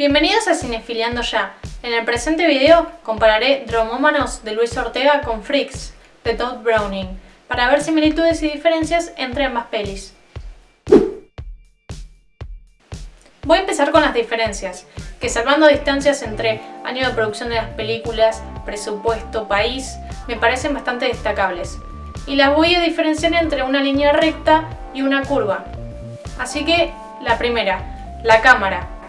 Bienvenidos a Cinefiliando Ya. En el presente video compararé Dromómanos de Luis Ortega con Freaks de Todd Browning para ver similitudes y diferencias entre ambas pelis. Voy a empezar con las diferencias, que salvando distancias entre año de producción de las películas, presupuesto, país, me parecen bastante destacables. Y las voy a diferenciar entre una línea recta y una curva. Así que, la primera, la cámara.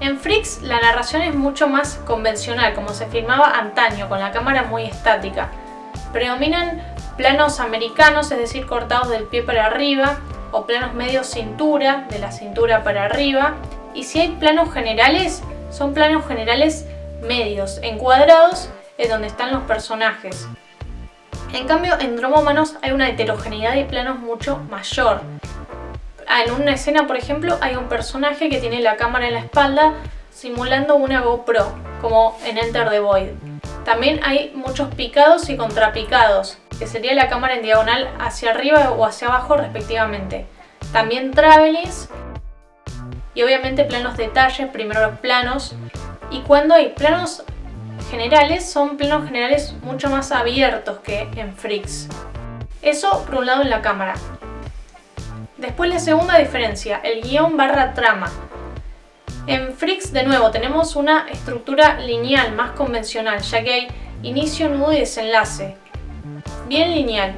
En Freaks la narración es mucho más convencional, como se filmaba antaño, con la cámara muy estática. Predominan planos americanos, es decir, cortados del pie para arriba, o planos medio cintura, de la cintura para arriba. Y si hay planos generales, son planos generales medios, encuadrados en donde están los personajes. En cambio, en Dromómanos hay una heterogeneidad de planos mucho mayor. Ah, en una escena, por ejemplo, hay un personaje que tiene la cámara en la espalda simulando una GoPro, como en Enter the Void. También hay muchos picados y contrapicados, que sería la cámara en diagonal hacia arriba o hacia abajo respectivamente. También travelings y obviamente planos detalles, primero los planos. Y cuando hay planos generales, son planos generales mucho más abiertos que en Freaks. Eso por un lado en la cámara. Después la segunda diferencia, el guion barra trama. En Freaks, de nuevo, tenemos una estructura lineal más convencional, ya que hay inicio, nudo y desenlace. Bien lineal.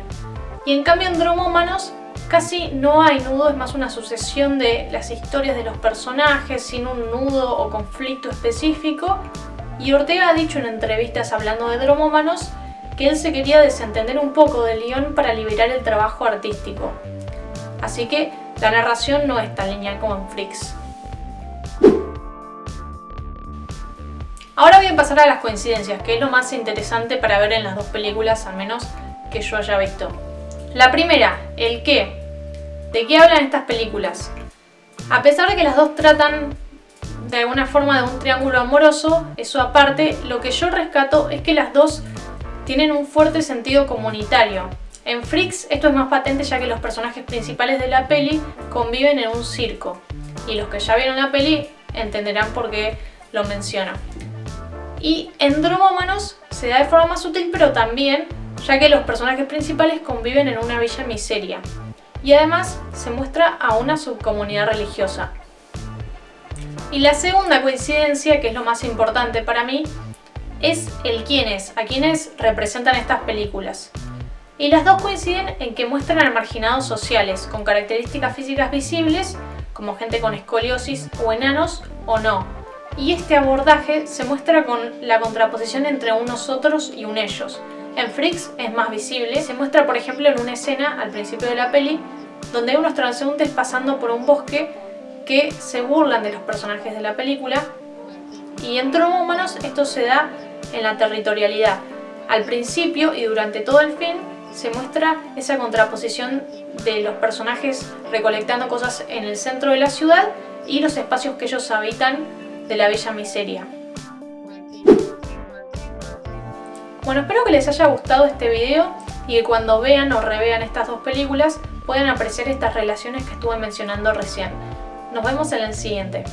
Y en cambio en Dromómanos casi no hay nudo, es más una sucesión de las historias de los personajes sin un nudo o conflicto específico. Y Ortega ha dicho en entrevistas hablando de Dromómanos que él se quería desentender un poco del guion para liberar el trabajo artístico. Así que la narración no es tan lineal como en Freaks. Ahora voy a pasar a las coincidencias, que es lo más interesante para ver en las dos películas, al menos que yo haya visto. La primera, el qué. ¿De qué hablan estas películas? A pesar de que las dos tratan de alguna forma de un triángulo amoroso, eso aparte, lo que yo rescato es que las dos tienen un fuerte sentido comunitario. En Freaks esto es más patente ya que los personajes principales de la peli conviven en un circo. Y los que ya vieron la peli entenderán por qué lo menciono. Y en Dromómanos se da de forma más sutil pero también ya que los personajes principales conviven en una villa miseria. Y además se muestra a una subcomunidad religiosa. Y la segunda coincidencia, que es lo más importante para mí, es el quiénes, a quienes representan estas películas. Y las dos coinciden en que muestran a marginados sociales, con características físicas visibles, como gente con escoliosis o enanos, o no. Y este abordaje se muestra con la contraposición entre un nosotros y un ellos. En Freaks es más visible, se muestra por ejemplo en una escena al principio de la peli, donde hay unos transeúntes pasando por un bosque que se burlan de los personajes de la película, y en Humanos esto se da en la territorialidad. Al principio y durante todo el film se muestra esa contraposición de los personajes recolectando cosas en el centro de la ciudad y los espacios que ellos habitan de la bella miseria. Bueno, espero que les haya gustado este video y que cuando vean o revean estas dos películas puedan apreciar estas relaciones que estuve mencionando recién. Nos vemos en el siguiente.